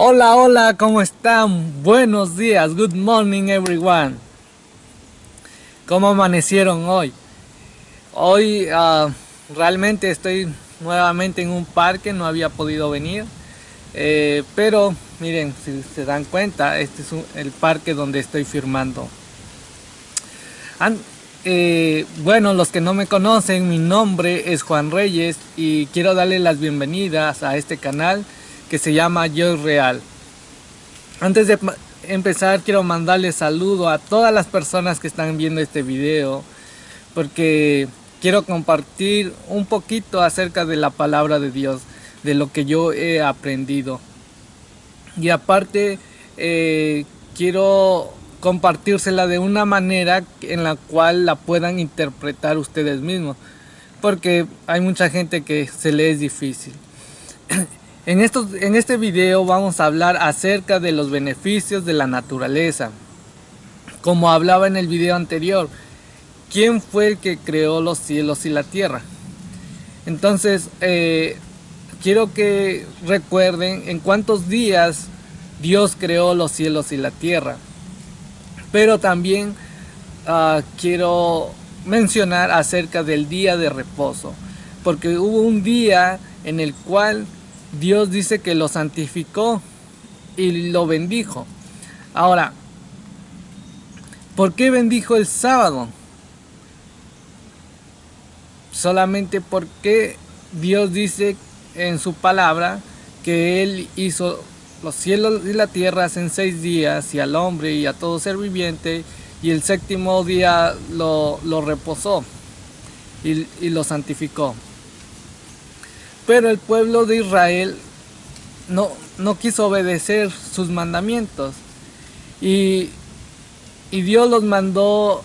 Hola, hola, ¿cómo están? Buenos días, good morning everyone. ¿Cómo amanecieron hoy? Hoy uh, realmente estoy nuevamente en un parque, no había podido venir. Eh, pero miren, si se dan cuenta, este es el parque donde estoy firmando. An eh, bueno, los que no me conocen, mi nombre es Juan Reyes y quiero darle las bienvenidas a este canal que se llama Yo Real. Antes de empezar quiero mandarle saludo a todas las personas que están viendo este video porque quiero compartir un poquito acerca de la palabra de Dios, de lo que yo he aprendido. Y aparte eh, quiero compartírsela de una manera en la cual la puedan interpretar ustedes mismos porque hay mucha gente que se le es difícil en, estos, en este video vamos a hablar acerca de los beneficios de la naturaleza. Como hablaba en el video anterior quién fue el que creó los cielos y la tierra entonces eh, quiero que recuerden en cuántos días Dios creó los cielos y la tierra. Pero también uh, quiero mencionar acerca del día de reposo, porque hubo un día en el cual Dios dice que lo santificó y lo bendijo. Ahora, ¿por qué bendijo el sábado? Solamente porque Dios dice en su palabra que Él hizo los cielos y la tierra en seis días y al hombre y a todo ser viviente y el séptimo día lo, reposó y, lo santificó. Pero el pueblo de Israel no, no quiso obedecer sus mandamientos y, y Dios los mandó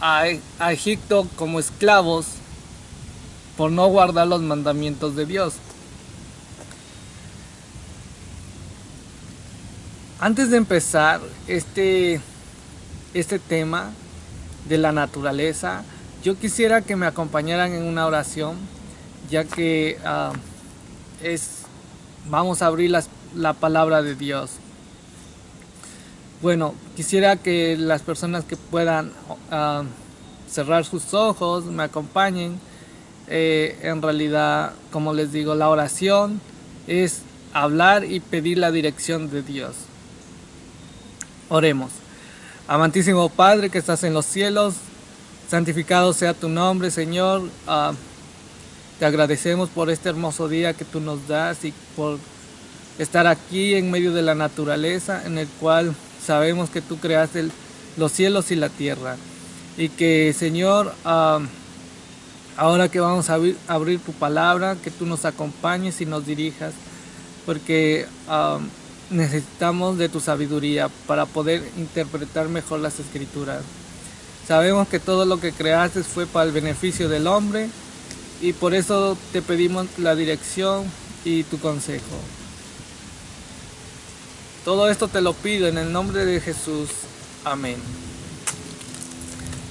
a, a Egipto como esclavos por no guardar los mandamientos de Dios. Antes de empezar este, este tema de la naturaleza, yo quisiera que me acompañaran en una oración, ya que ah, es, vamos a abrir la palabra de Dios. Bueno, quisiera que las personas que puedan ah, cerrar sus ojos me acompañen. Eh, en realidad, como les digo, la oración es hablar y pedir la dirección de Dios. Oremos. Amantísimo Padre que estás en los cielos, santificado sea tu nombre, Señor. Ah, te agradecemos por este hermoso día que tú nos das y por estar aquí en medio de la naturaleza en el cual sabemos que tú creaste los cielos y la tierra. Y que, Señor, ah, ahora que vamos a abrir, tu palabra, que tú nos acompañes y nos dirijas, porque... Necesitamos de tu sabiduría para poder interpretar mejor las escrituras. Sabemos que todo lo que creaste fue para el beneficio del hombre y por eso te pedimos la dirección y tu consejo. Todo esto te lo pido en el nombre de Jesús. Amén.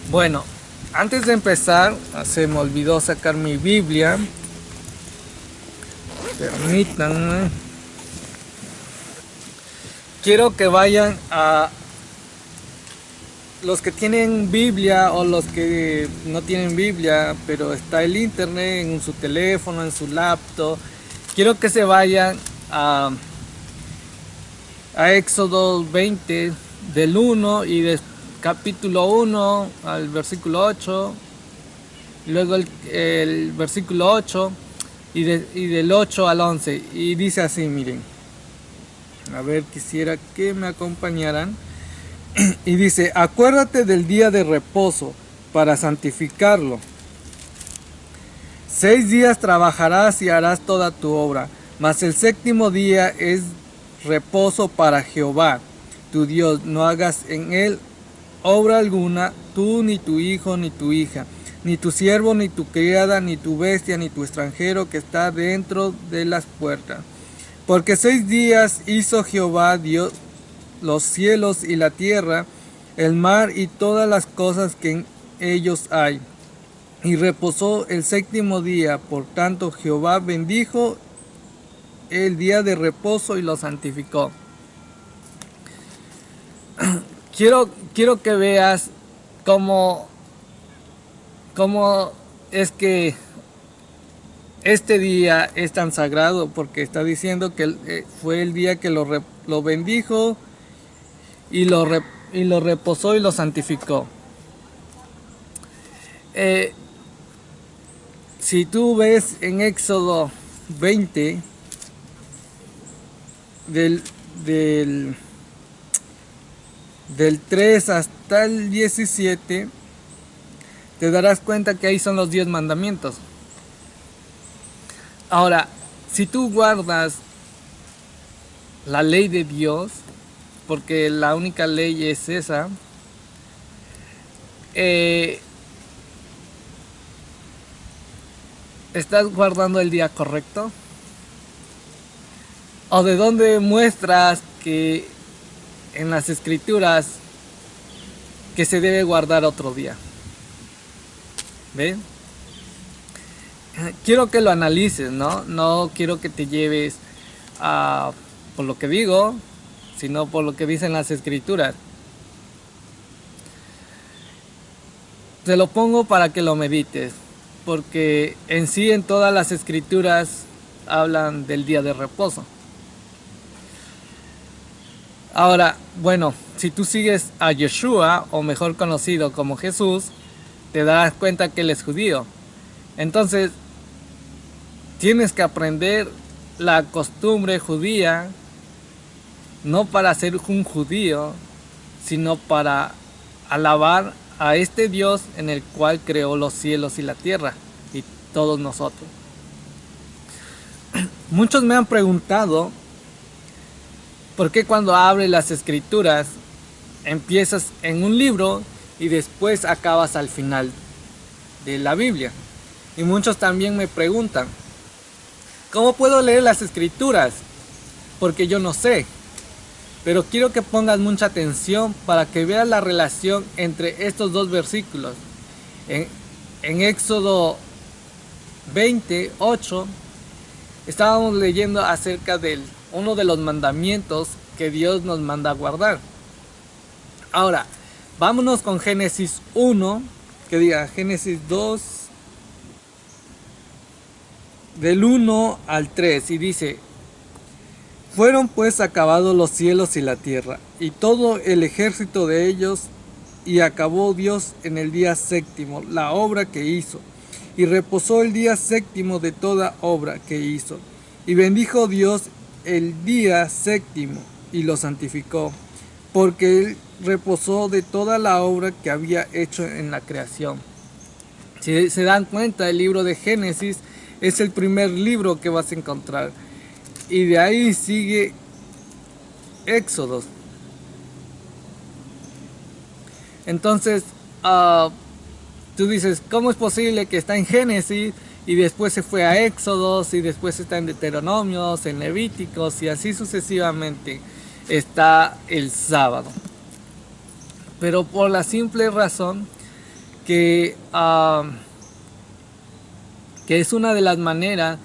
Bueno, antes de empezar, se me olvidó sacar mi Biblia. Permítanme quiero que vayan a los que tienen Biblia o los que no tienen Biblia, pero está el internet en su teléfono, en su laptop. Quiero que se vayan a, a Éxodo 20 del 1 y del capítulo 1 al versículo 8. Luego el, versículo 8 y, y del 8 al 11. Y dice así, miren. A ver, quisiera que me acompañaran. y dice, acuérdate del día de reposo para santificarlo. Seis días trabajarás y harás toda tu obra, mas el séptimo día es reposo para Jehová, tu Dios. No hagas en él obra alguna, tú ni tu hijo ni tu hija, ni tu siervo, ni tu criada, ni tu bestia, ni tu extranjero que está dentro de las puertas porque seis días hizo Jehová Dios los cielos y la tierra, el mar y todas las cosas que en ellos hay. Y reposó el séptimo día, por tanto Jehová bendijo el día de reposo y lo santificó. Quiero, quiero que veas cómo, cómo es que este día es tan sagrado porque está diciendo que eh, fue el día que lo, lo bendijo y lo, y lo reposó y lo santificó. Eh, si tú ves en Éxodo 20, del, del, del 3 hasta el 17, te darás cuenta que ahí son los 10 mandamientos. Ahora, si tú guardas la ley de Dios, porque la única ley es esa, eh, ¿estás guardando el día correcto? ¿O de dónde muestras que en las escrituras que se debe guardar otro día? ¿Ven? Quiero que lo analices, ¿no? No quiero que te lleves a, por lo que digo, sino por lo que dicen las escrituras. Te lo pongo para que lo medites, porque en sí en todas las escrituras hablan del día de reposo. Ahora, bueno, si tú sigues a Yeshua, o mejor conocido como Jesús, te darás cuenta que él es judío. Entonces, tienes que aprender la costumbre judía no para ser un judío, sino para alabar a este Dios en el cual creó los cielos y la tierra y todos nosotros. Muchos me han preguntado por qué cuando abres las escrituras empiezas en un libro y después acabas al final de la Biblia. Y muchos también me preguntan, ¿cómo puedo leer las escrituras? Porque yo no sé. Pero quiero que pongas mucha atención para que veas la relación entre estos dos versículos. En, Éxodo 28 estábamos leyendo acerca de uno de los mandamientos que Dios nos manda a guardar. Ahora, vámonos con Génesis 1, que diga Génesis 2, del 1 al 3, y dice, fueron pues acabados los cielos y la tierra, y todo el ejército de ellos, y acabó Dios en el día séptimo la obra que hizo, y reposó el día séptimo de toda obra que hizo. Y bendijo Dios el día séptimo, y lo santificó, porque él reposó de toda la obra que había hecho en la creación. Si se dan cuenta, el libro de Génesis es el primer libro que vas a encontrar y de ahí sigue Éxodos. Entonces, uh, tú dices, ¿cómo es posible que está en Génesis y después se fue a Éxodos y después está en Deuteronomios, en Levíticos y así sucesivamente está el sábado? Pero por la simple razón que, uh, que es una de las maneras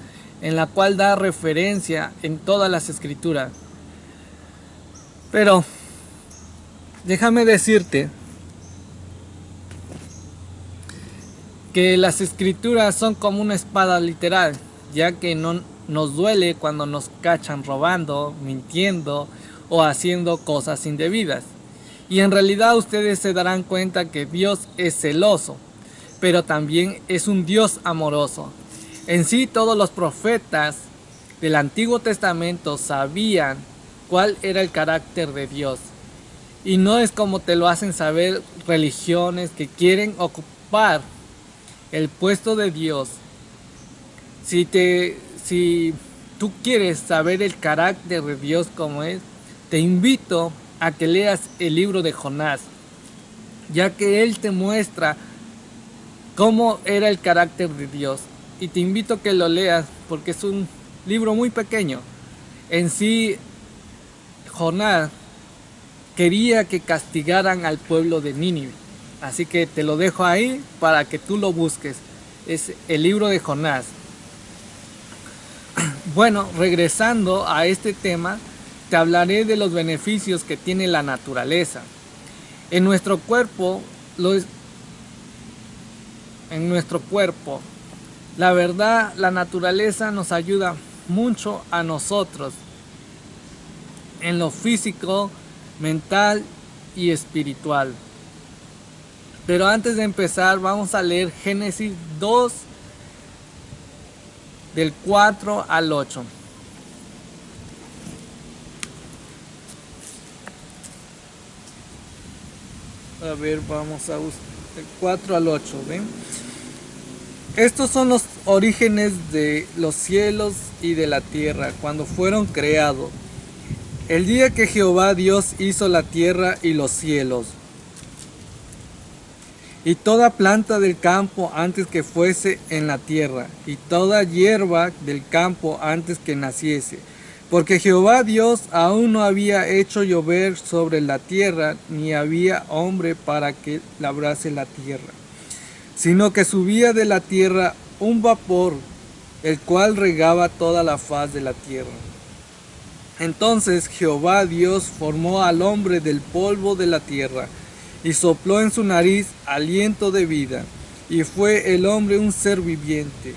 en la cual da referencia en todas las escrituras. Pero déjame decirte que las escrituras son como una espada literal, ya que no nos duele cuando nos cachan robando, mintiendo o haciendo cosas indebidas. Y en realidad ustedes se darán cuenta que Dios es celoso, pero también es un Dios amoroso. En sí todos los profetas del Antiguo Testamento sabían cuál era el carácter de Dios. Y no es como te lo hacen saber religiones que quieren ocupar el puesto de Dios. Si, te, si tú quieres saber el carácter de Dios como es, te invito a que leas el libro de Jonás, ya que él te muestra cómo era el carácter de Dios y te invito a que lo leas porque es un libro muy pequeño. En sí, Jonás quería que castigaran al pueblo de Nínive. Así que te lo dejo ahí para que tú lo busques. Es el libro de Jonás. bueno, regresando a este tema, te hablaré de los beneficios que tiene la naturaleza. En nuestro cuerpo, en nuestro cuerpo, la verdad, la naturaleza nos ayuda mucho a nosotros en lo físico, mental y espiritual. Pero antes de empezar vamos a leer Génesis 2 del 4 al 8. A ver, vamos a buscar el 4 al 8, ¿ven? Estos son los orígenes de los cielos y de la tierra cuando fueron creados. El día que Jehová Dios hizo la tierra y los cielos, y toda planta del campo antes que fuese en la tierra, y toda hierba del campo antes que naciese. Porque Jehová Dios aún no había hecho llover sobre la tierra, ni había hombre para que labrase la tierra, sino que subía de la tierra un vapor, el cual regaba toda la faz de la tierra. Entonces Jehová Dios formó al hombre del polvo de la tierra, y sopló en su nariz aliento de vida, y fue el hombre un ser viviente.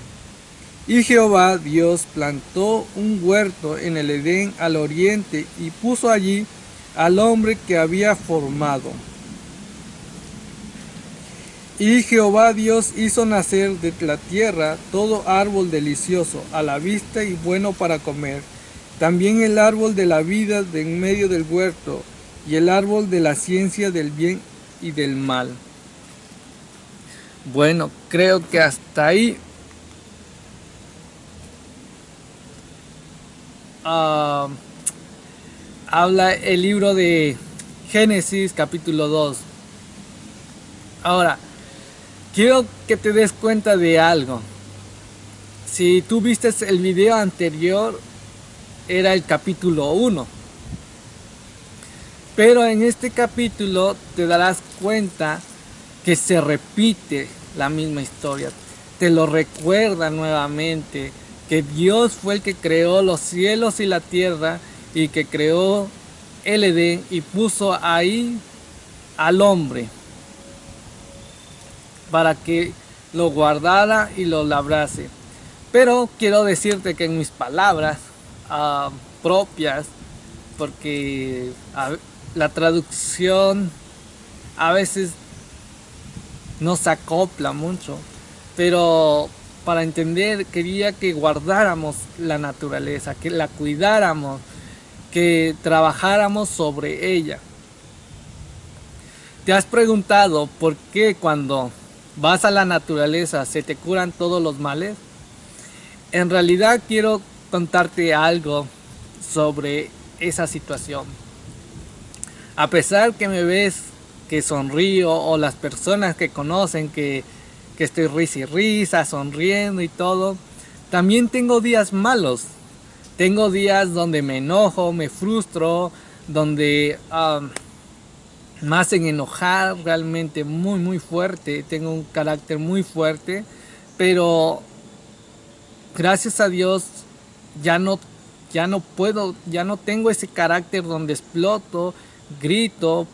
Y Jehová Dios plantó un huerto en el Edén al oriente y puso allí al hombre que había formado. Y Jehová Dios hizo nacer de la tierra todo árbol delicioso a la vista y bueno para comer, también el árbol de la vida de en medio del huerto, y el árbol de la ciencia del bien y del mal. Bueno, creo que hasta ahí ah, habla el libro de Génesis capítulo 2. Ahora, quiero que te des cuenta de algo. Si tú viste el video anterior, era el capítulo 1 pero en este capítulo te darás cuenta que se repite la misma historia. Te lo recuerda nuevamente que Dios fue el que creó los cielos y la tierra y que creó el Edén y puso ahí al hombre para que lo guardara y lo labrase. Pero quiero decirte que en mis palabras ah, propias, porque la traducción a veces no se acopla mucho, pero para entender quería que guardáramos la naturaleza, que la cuidáramos, que trabajáramos sobre ella. ¿Te has preguntado por qué cuando vas a la naturaleza se te curan todos los males? En realidad quiero contarte algo sobre esa situación. A pesar que me ves que sonrío o las personas que conocen que, estoy risa y risa, sonriendo y todo, también tengo días malos. Tengo días donde me enojo, me frustro, donde me hacen enojar realmente muy muy fuerte. Tengo un carácter muy fuerte, pero gracias a Dios ya no, ya no puedo, ya no tengo ese carácter donde exploto grito,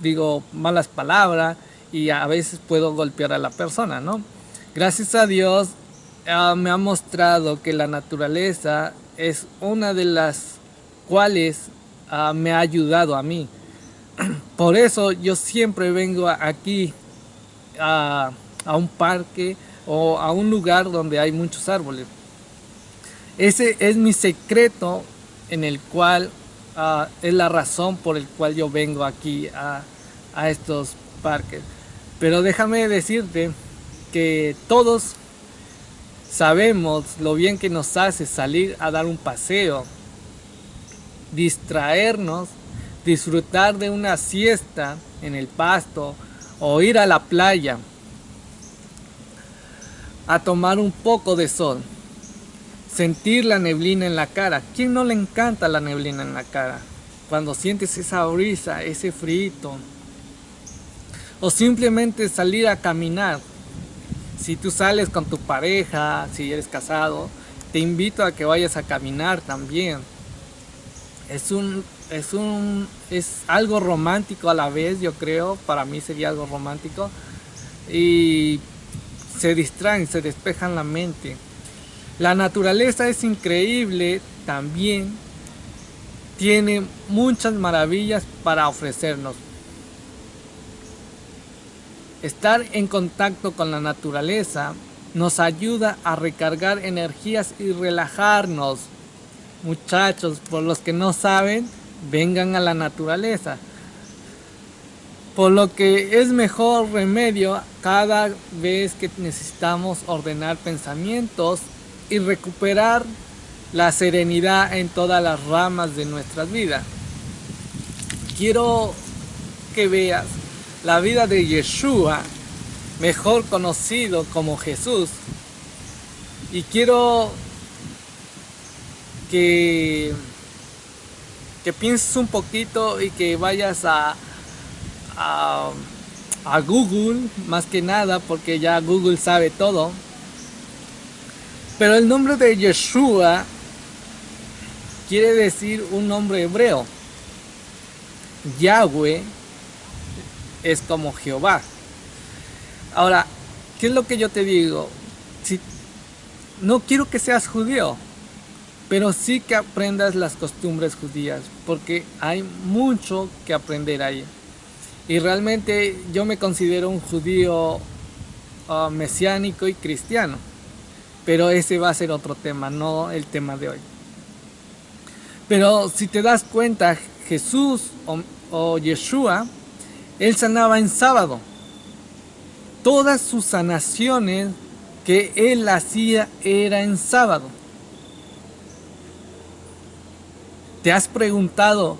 digo malas palabras y a veces puedo golpear a la persona, ¿no? Gracias a Dios ah, me ha mostrado que la naturaleza es una de las cuales ah, me ha ayudado a mí. Por eso yo siempre vengo aquí a, a un parque o a un lugar donde hay muchos árboles. Ese es mi secreto en el cual Ah, es la razón por el cual yo vengo aquí a, a estos parques. Pero déjame decirte que todos sabemos lo bien que nos hace salir a dar un paseo, distraernos, disfrutar de una siesta en el pasto o ir a la playa a tomar un poco de sol sentir la neblina en la cara. ¿Quién no le encanta la neblina en la cara? Cuando sientes esa brisa, ese frito. O simplemente salir a caminar. Si tú sales con tu pareja, si eres casado, te invito a que vayas a caminar también. Es un, es un, es algo romántico a la vez, yo creo, para mí sería algo romántico. Y se distraen, se despejan la mente. La naturaleza es increíble también, tiene muchas maravillas para ofrecernos. Estar en contacto con la naturaleza nos ayuda a recargar energías y relajarnos. Muchachos, por los que no saben, vengan a la naturaleza. Por lo que es mejor remedio cada vez que necesitamos ordenar pensamientos y recuperar la serenidad en todas las ramas de nuestras vidas. Quiero que veas la vida de Yeshua mejor conocido como Jesús. Y quiero que, que pienses un poquito y que vayas a, a, Google, más que nada, porque ya Google sabe todo. Pero el nombre de Yeshua quiere decir un nombre hebreo. Yahweh es como Jehová. Ahora, ¿qué es lo que yo te digo? No quiero que seas judío, pero sí que aprendas las costumbres judías, porque hay mucho que aprender ahí. Y realmente yo me considero un judío uh, mesiánico y cristiano, pero ese va a ser otro tema, no el tema de hoy. Pero si te das cuenta, Jesús o, o Yeshua, él sanaba en sábado todas sus sanaciones que él hacía era en sábado. ¿Te has preguntado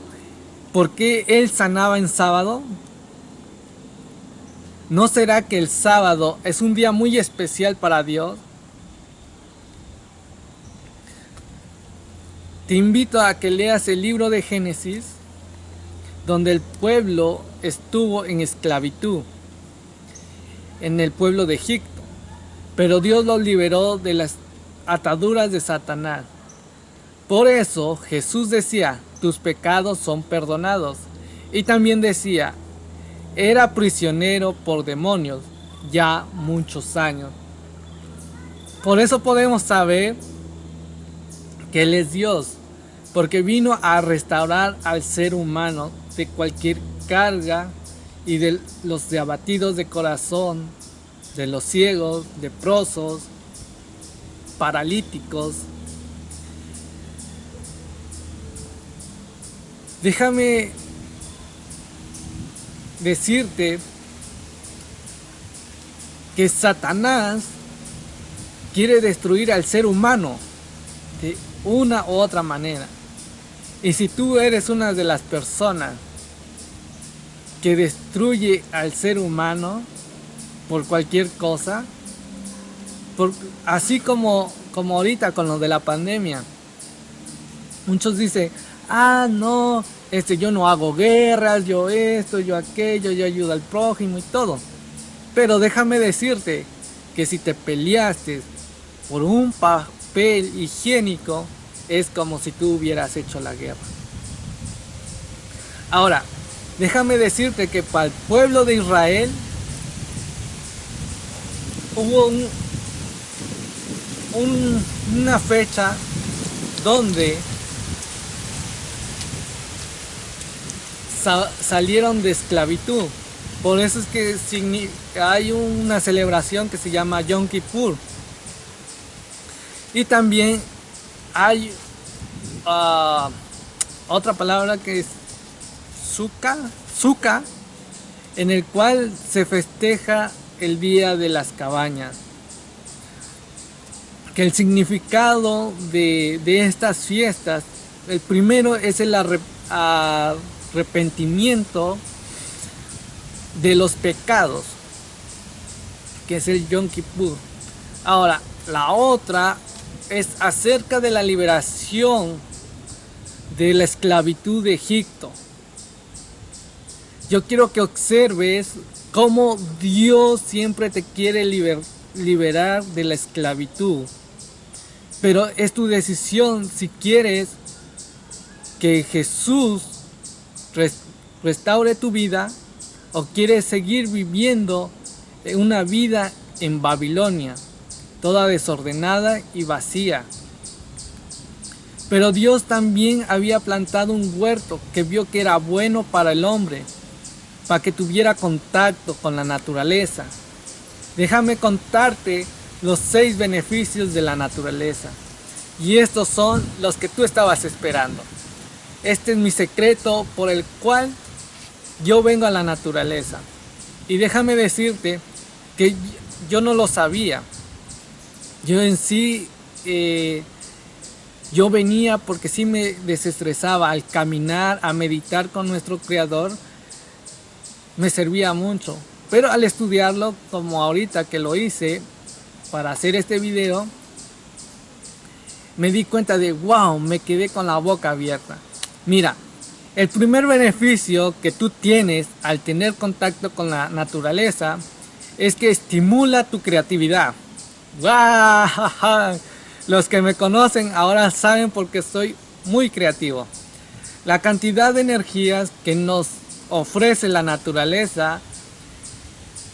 por qué él sanaba en sábado? ¿No será que el sábado es un día muy especial para Dios? Te invito a que leas el libro de Génesis, donde el pueblo estuvo en esclavitud en el pueblo de Egipto, pero Dios los liberó de las ataduras de Satanás. Por eso Jesús decía, tus pecados son perdonados. Y también decía, era prisionero por demonios ya muchos años. Por eso podemos saber que Él es Dios, porque vino a restaurar al ser humano de cualquier carga y de los de abatidos de corazón, de los ciegos, leprosos, paralíticos. Déjame decirte que Satanás quiere destruir al ser humano de una u otra manera. Y si tú eres una de las personas que destruye al ser humano por cualquier cosa, así como, como ahorita con lo de la pandemia. Muchos dicen, ah, no, este, yo no hago guerras, yo esto, yo aquello, yo ayudo al prójimo y todo. Pero déjame decirte que si te peleaste por un papel higiénico, es como si tú hubieras hecho la guerra. Ahora, Déjame decirte que para el pueblo de Israel hubo una fecha donde salieron de esclavitud. Por eso es que hay una celebración que se llama Yom Kippur. Y también hay ah, otra palabra que es Suka, en el cual se festeja el Día de las Cabañas. Que el significado de, estas fiestas, el primero es el arrepentimiento de los pecados, que es el Yom Kippur. Ahora, la otra es acerca de la liberación de la esclavitud de Egipto. Yo quiero que observes cómo Dios siempre te quiere liberar de la esclavitud. Pero es tu decisión si quieres que Jesús restaure tu vida o quieres seguir viviendo una vida en Babilonia, toda desordenada y vacía. Pero Dios también había plantado un huerto que vio que era bueno para el hombre, para que tuviera contacto con la naturaleza. Déjame contarte los seis beneficios de la naturaleza. Y estos son los que tú estabas esperando. Este es mi secreto por el cual yo vengo a la naturaleza. Y déjame decirte que yo no lo sabía. Yo en sí, eh, yo venía porque sí me desestresaba al caminar, a meditar con nuestro Creador, me servía mucho. Pero al estudiarlo, como ahorita que lo hice para hacer este video, me di cuenta de, wow, me quedé con la boca abierta. Mira, el primer beneficio que tú tienes al tener contacto con la naturaleza es que estimula tu creatividad. ¡Wow! Los que me conocen ahora saben porque soy muy creativo. La cantidad de energías que nos ofrece la naturaleza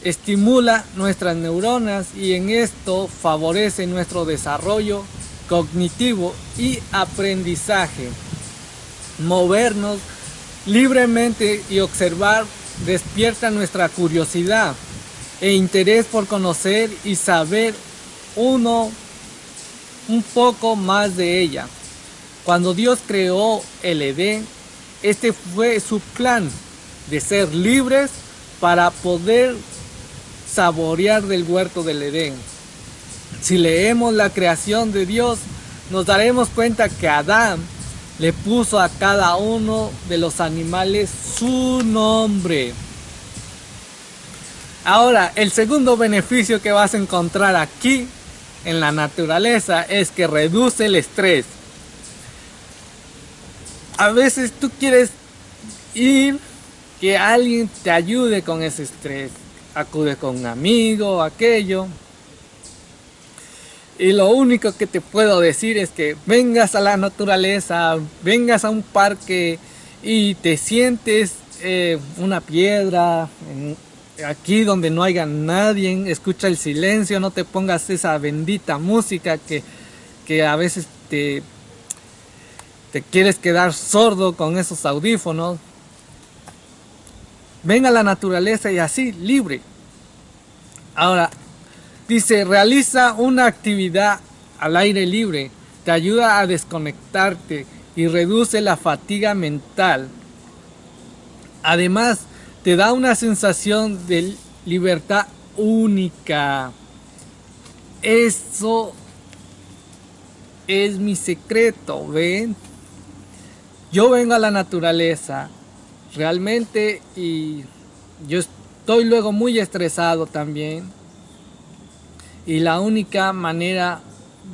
estimula nuestras neuronas y en esto favorece nuestro desarrollo cognitivo y aprendizaje. Movernos libremente y observar despierta nuestra curiosidad e interés por conocer y saber uno un poco más de ella. Cuando Dios creó el Edén, este fue su plan de ser libres para poder saborear del huerto del Edén. Si leemos la creación de Dios, nos daremos cuenta que Adán le puso a cada uno de los animales su nombre. Ahora, el segundo beneficio que vas a encontrar aquí en la naturaleza es que reduce el estrés. A veces tú quieres ir que alguien te ayude con ese estrés. Acude con un amigo, aquello. Y lo único que te puedo decir es que vengas a la naturaleza, vengas a un parque y te sientes eh, una piedra, aquí donde no haya nadie, escucha el silencio, no te pongas esa bendita música que, que a veces te, te quieres quedar sordo con esos audífonos. Ven a la naturaleza y así, libre. Ahora, Dice, realiza una actividad al aire libre, te ayuda a desconectarte y reduce la fatiga mental. Además, te da una sensación de libertad única. Eso es mi secreto, ¿ven? Yo vengo a la naturaleza realmente y yo estoy luego muy estresado también y la única manera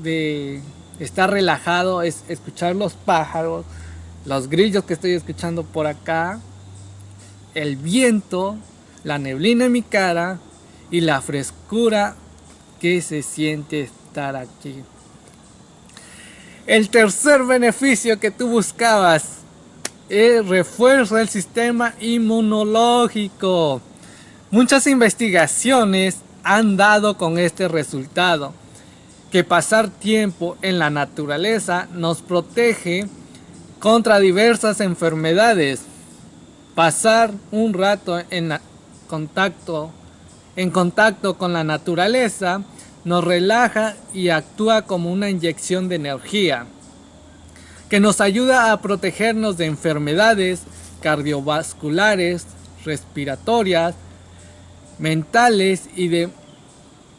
de estar relajado es escuchar los pájaros, los grillos que estoy escuchando por acá, el viento, la neblina en mi cara y la frescura que se siente estar aquí. El tercer beneficio que tú buscabas es refuerzo del sistema inmunológico. Muchas investigaciones han dado con este resultado, que pasar tiempo en la naturaleza nos protege contra diversas enfermedades. Pasar un rato en contacto, en contacto con la naturaleza nos relaja y actúa como una inyección de energía que nos ayuda a protegernos de enfermedades cardiovasculares, respiratorias, mentales y, de,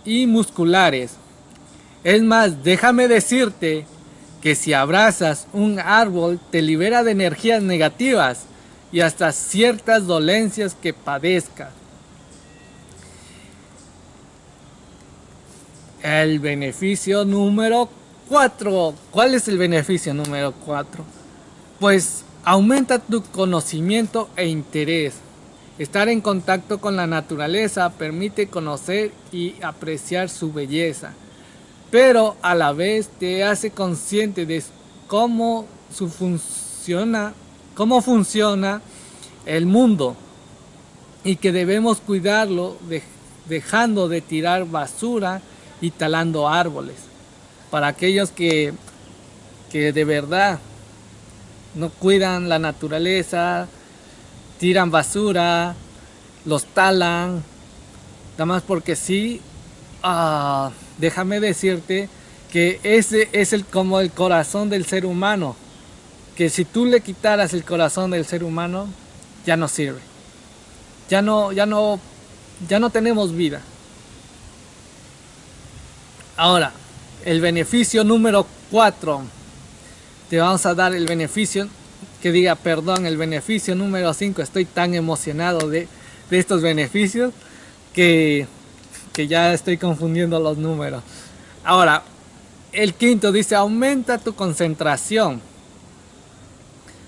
y musculares. Es más, déjame decirte que si abrazas un árbol te libera de energías negativas y hasta ciertas dolencias que padezcas. El beneficio número 4. ¿Cuál es el beneficio número 4? Pues aumenta tu conocimiento e interés. Estar en contacto con la naturaleza permite conocer y apreciar su belleza. pero a la vez te hace consciente de cómo su funciona, cómo funciona el mundo y que debemos cuidarlo dejando de tirar basura y talando árboles. Para aquellos que, que de verdad no cuidan la naturaleza, tiran basura, los talan, nada más porque sí, ah, déjame decirte que ese es el, como el corazón del ser humano, que si tú le quitaras el corazón del ser humano, ya no sirve. Ya no, ya no, ya no tenemos vida. Ahora, el beneficio número 4. Te vamos a dar el beneficio, que diga, perdón, el beneficio número 5. Estoy tan emocionado de, de estos beneficios que, que ya estoy confundiendo los números. Ahora, el quinto dice, aumenta tu concentración.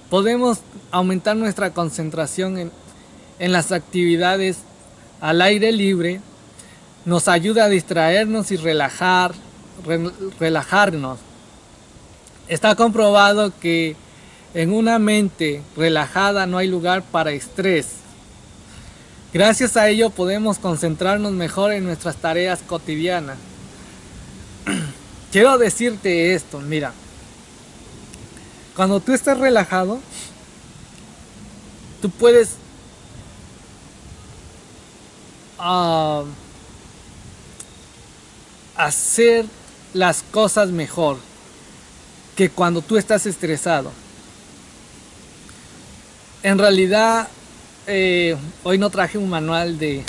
Podemos aumentar nuestra concentración en, en las actividades al aire libre. Nos ayuda a distraernos y relajar, relajarnos. Está comprobado que en una mente relajada no hay lugar para estrés. Gracias a ello podemos concentrarnos mejor en nuestras tareas cotidianas. Quiero decirte esto, mira. Cuando tú estás relajado, tú puedes uh, hacer las cosas mejor que cuando tú estás estresado. En realidad, eh, hoy no traje un manual de,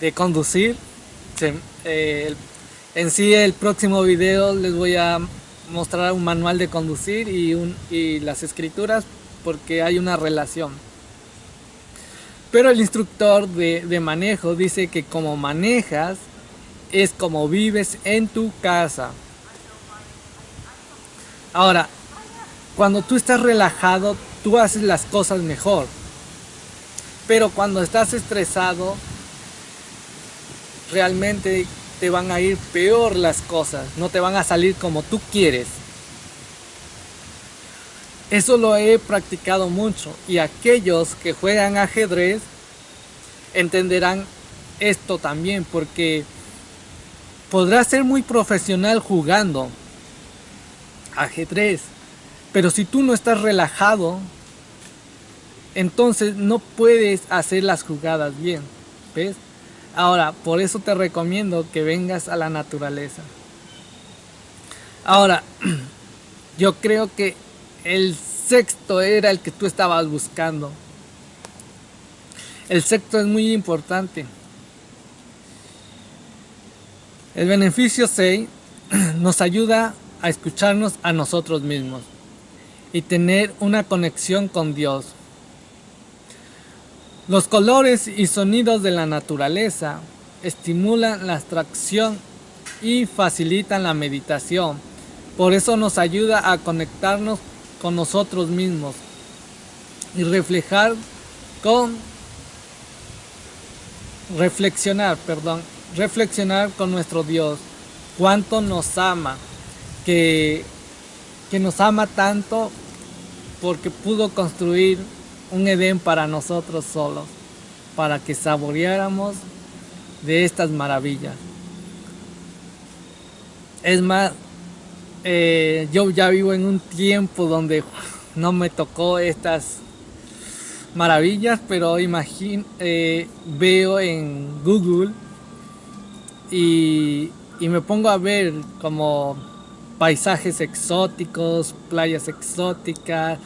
de conducir. Eh, en sí, el próximo video les voy a mostrar un manual de conducir y, un, y las escrituras porque hay una relación. Pero el instructor de, de manejo dice que como manejas es como vives en tu casa. Ahora, cuando tú estás relajado, tú haces las cosas mejor. Pero cuando estás estresado, realmente te van a ir peor las cosas. No te van a salir como tú quieres. Eso lo he practicado mucho y aquellos que juegan ajedrez entenderán esto también porque podrás ser muy profesional jugando ajedrez, pero si tú no estás relajado, entonces no puedes hacer las jugadas bien, ¿ves? Ahora, por eso te recomiendo que vengas a la naturaleza. Ahora, yo creo que el sexto era el que tú estabas buscando. El sexto es muy importante. El beneficio 6 nos ayuda a escucharnos a nosotros mismos y tener una conexión con Dios. Los colores y sonidos de la naturaleza estimulan la abstracción y facilitan la meditación. Por eso nos ayuda a conectarnos con nosotros mismos y reflejar con reflexionar, perdón, reflexionar con nuestro Dios, cuánto nos ama, que, que nos ama tanto porque pudo construir un Edén para nosotros solos, para que saboreáramos de estas maravillas. Es más, eh, yo ya vivo en un tiempo donde no me tocó estas maravillas, pero imagino, eh, veo en Google y, y me pongo a ver como paisajes exóticos, playas exóticas,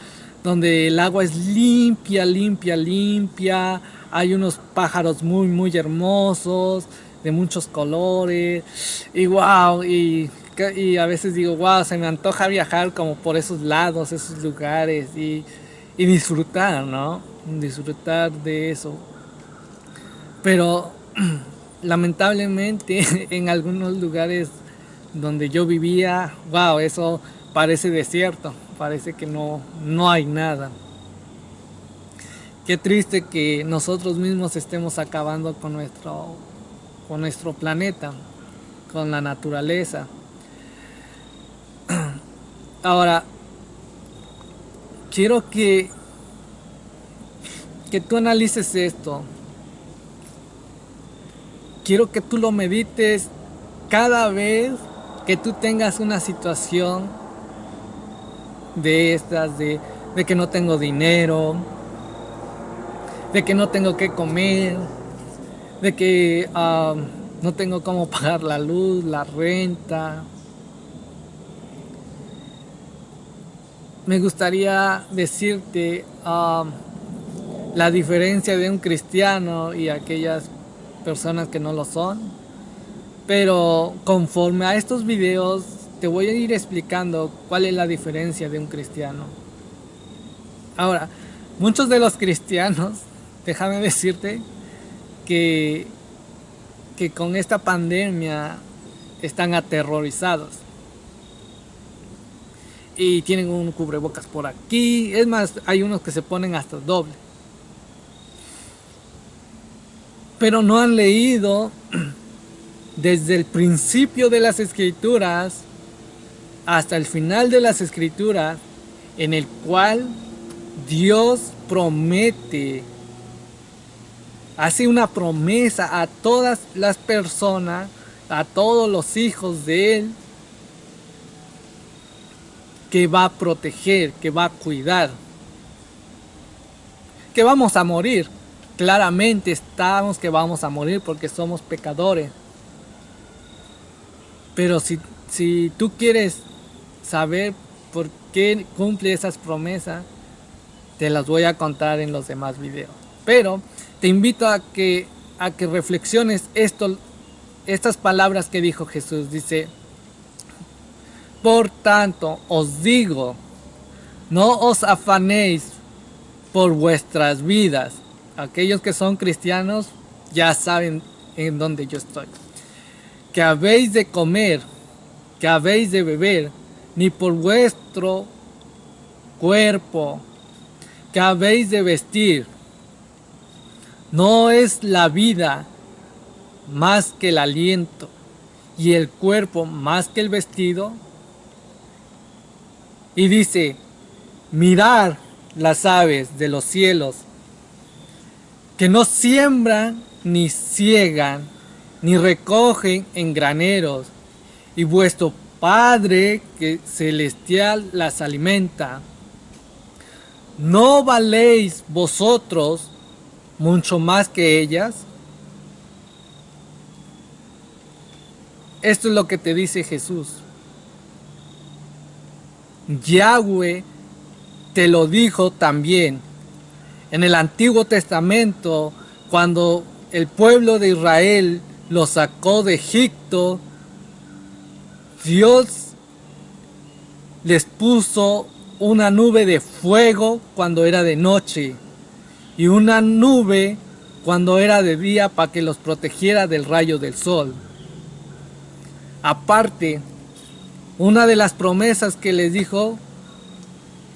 donde el agua es limpia, limpia, limpia, hay unos pájaros muy, muy hermosos, de muchos colores, y wow, y a veces digo, wow, se me antoja viajar como por esos lados, esos lugares y, disfrutar, ¿no? Disfrutar de eso. Pero lamentablemente en algunos lugares donde yo vivía, wow, eso parece desierto, parece que no, no hay nada. Qué triste que nosotros mismos estemos acabando con nuestro, con nuestro planeta con la naturaleza. Ahora, quiero que, que tú analices esto. Quiero que tú lo medites cada vez que tú tengas una situación de estas, de, que no tengo dinero, de que no tengo que comer, de que ah, no tengo cómo pagar la luz, la renta, me gustaría decirte um, la diferencia de un cristiano y aquellas personas que no lo son. Pero conforme a estos videos te voy a ir explicando cuál es la diferencia de un cristiano. Ahora, muchos de los cristianos, déjame decirte que, que con esta pandemia están aterrorizados y tienen un cubrebocas por aquí. Es más, hay unos que se ponen hasta doble. Pero no han leído desde el principio de las escrituras hasta el final de las escrituras en el cual Dios promete, hace una promesa a todas las personas, a todos los hijos de Él, que va a proteger, que va a cuidar. Que vamos a morir. Claramente estamos que vamos a morir porque somos pecadores. Pero si, si tú quieres saber por qué cumple esas promesas, te las voy a contar en los demás videos. Pero te invito a que, a que reflexiones esto, estas palabras que dijo Jesús. Dice, por tanto, os digo, no os afanéis por vuestras vidas. Aquellos que son cristianos ya saben en dónde yo estoy. Que habéis de comer, que habéis de beber, ni por vuestro cuerpo, que habéis de vestir. No es la vida más que el aliento y el cuerpo más que el vestido. Y dice, mirar las aves de los cielos, que no siembran ni ciegan, ni recogen en graneros, y vuestro Padre que celestial las alimenta. ¿No valéis vosotros mucho más que ellas? Esto es lo que te dice Jesús. Yahweh te lo dijo también. En el Antiguo Testamento, cuando el pueblo de Israel lo sacó de Egipto, Dios les puso una nube de fuego cuando era de noche y una nube cuando era de día para que los protegiera del rayo del sol. Aparte, una de las promesas que les dijo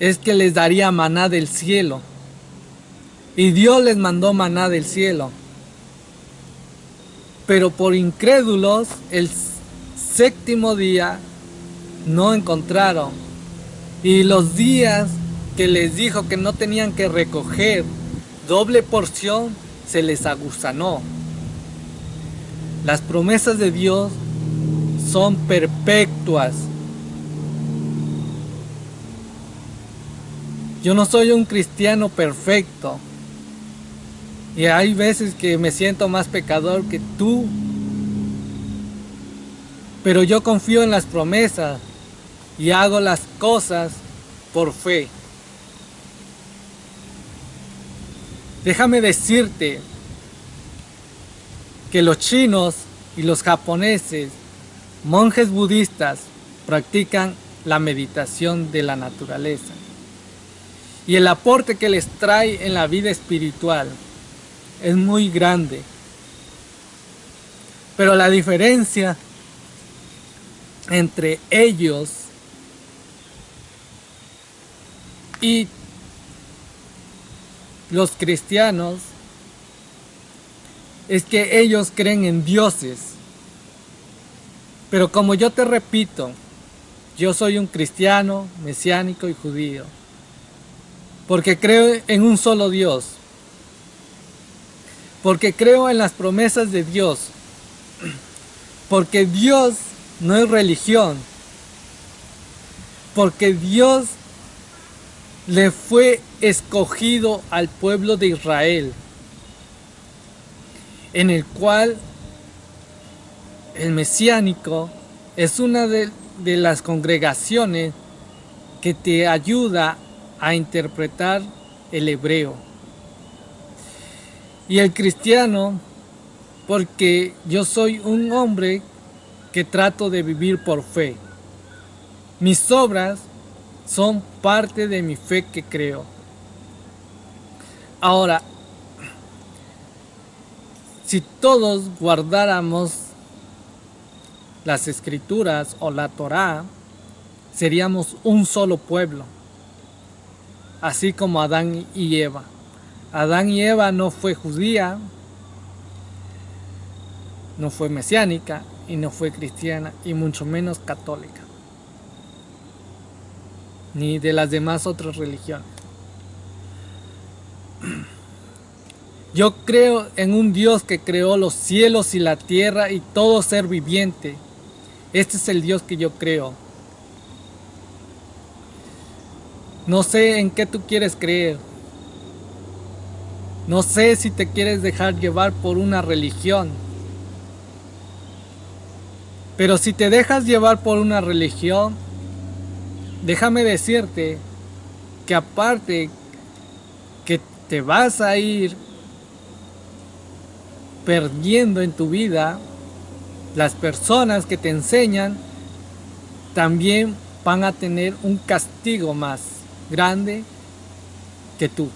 es que les daría maná del cielo. Y Dios les mandó maná del cielo. Pero por incrédulos, el séptimo día no encontraron. Y los días que les dijo que no tenían que recoger doble porción, se les aguzanó. Las promesas de Dios son perpetuas. Yo no soy un cristiano perfecto. Y hay veces que me siento más pecador que tú. Pero yo confío en las promesas y hago las cosas por fe. Déjame decirte que los chinos y los japoneses, monjes budistas, practican la meditación de la naturaleza y el aporte que les trae en la vida espiritual es muy grande. Pero la diferencia entre ellos y los cristianos es que ellos creen en dioses Pero como yo te repito, yo soy un cristiano, mesiánico y judío. Porque creo en un solo Dios. Porque creo en las promesas de Dios. Porque Dios no es religión. Porque Dios le fue escogido al pueblo de Israel, en el cual el mesiánico es una de, de las congregaciones que te ayuda a interpretar el hebreo. Y el cristiano, porque yo soy un hombre que trato de vivir por fe. Mis obras son parte de mi fe que creo. Ahora, si todos guardáramos las escrituras o la Torá, seríamos un solo pueblo, así como Adán y Eva. Adán y Eva no fue judía, no fue mesiánica y no fue cristiana y mucho menos católica ni de las demás otras religiones. Yo creo en un Dios que creó los cielos y la tierra y todo ser viviente. Este es el Dios que yo creo. No sé en qué tú quieres creer. No sé si te quieres dejar llevar por una religión. Pero si te dejas llevar por una religión, déjame decirte que aparte que te vas a ir perdiendo en tu vida, las personas que te enseñan también van a tener un castigo más grande que tú.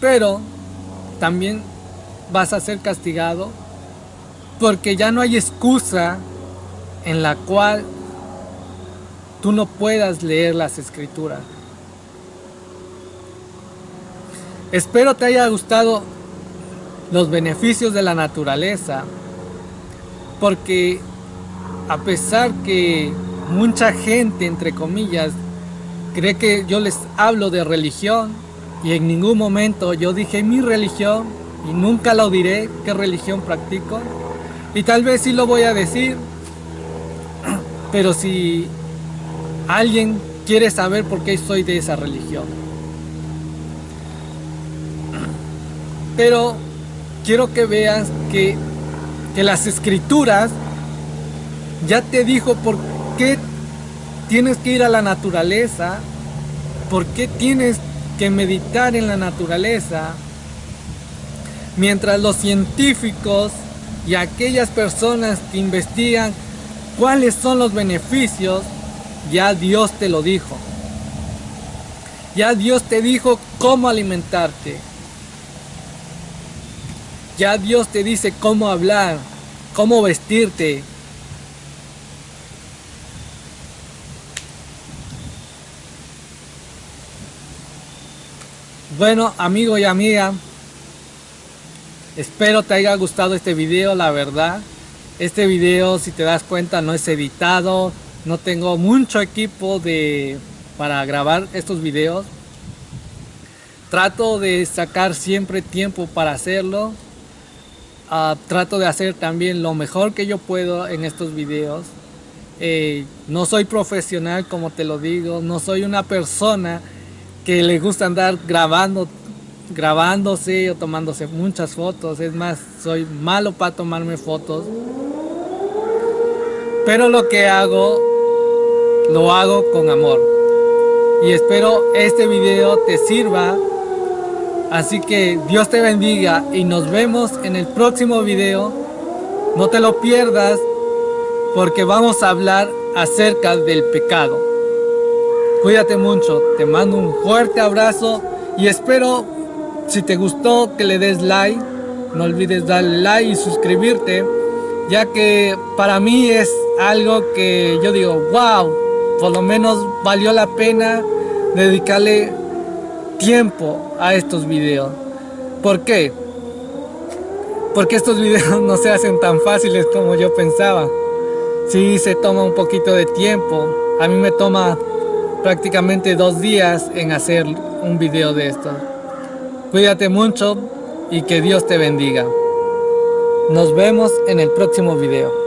Pero también vas a ser castigado porque ya no hay excusa en la cual tú no puedas leer las escrituras. Espero te haya gustado los beneficios de la naturaleza, porque a pesar que mucha gente, entre comillas, cree que yo les hablo de religión y en ningún momento yo dije mi religión y nunca lo diré qué religión practico y tal vez sí lo voy a decir, pero si alguien quiere saber por qué soy de esa religión. Pero quiero que veas que, que las escrituras ya te dijo por qué tienes que ir a la naturaleza, por qué tienes meditar en la naturaleza, mientras los científicos y aquellas personas que investigan cuáles son los beneficios ya Dios te lo dijo. Ya Dios te dijo cómo alimentarte. Ya Dios te dice cómo hablar, cómo vestirte. Bueno, amigo y amiga, espero te haya gustado este video, la verdad. Este video, si te das cuenta, no es editado, no tengo mucho equipo de, para grabar estos videos. Trato de sacar siempre tiempo para hacerlo. Ah, trato de hacer también lo mejor que yo puedo en estos videos. Eh, no soy profesional como te lo digo, no soy una persona que le gusta andar grabando, grabándose o tomándose muchas fotos. Es más, soy malo para tomarme fotos. Pero lo que hago lo hago con amor. Y espero este video te sirva. Así que Dios te bendiga y nos vemos en el próximo video. No te lo pierdas porque vamos a hablar acerca del pecado. Cuídate mucho, te mando un fuerte abrazo y espero si te gustó que le des like. No olvides darle like y suscribirte ya que para mí es algo que yo digo, wow, por lo menos valió la pena dedicarle tiempo a estos videos. ¿Por qué? porque estos videos no se hacen tan fáciles como yo pensaba. Sí se toma un poquito de tiempo. A mí me toma prácticamente dos días en hacer un video de esto. Cuídate mucho y que Dios te bendiga. Nos vemos en el próximo video.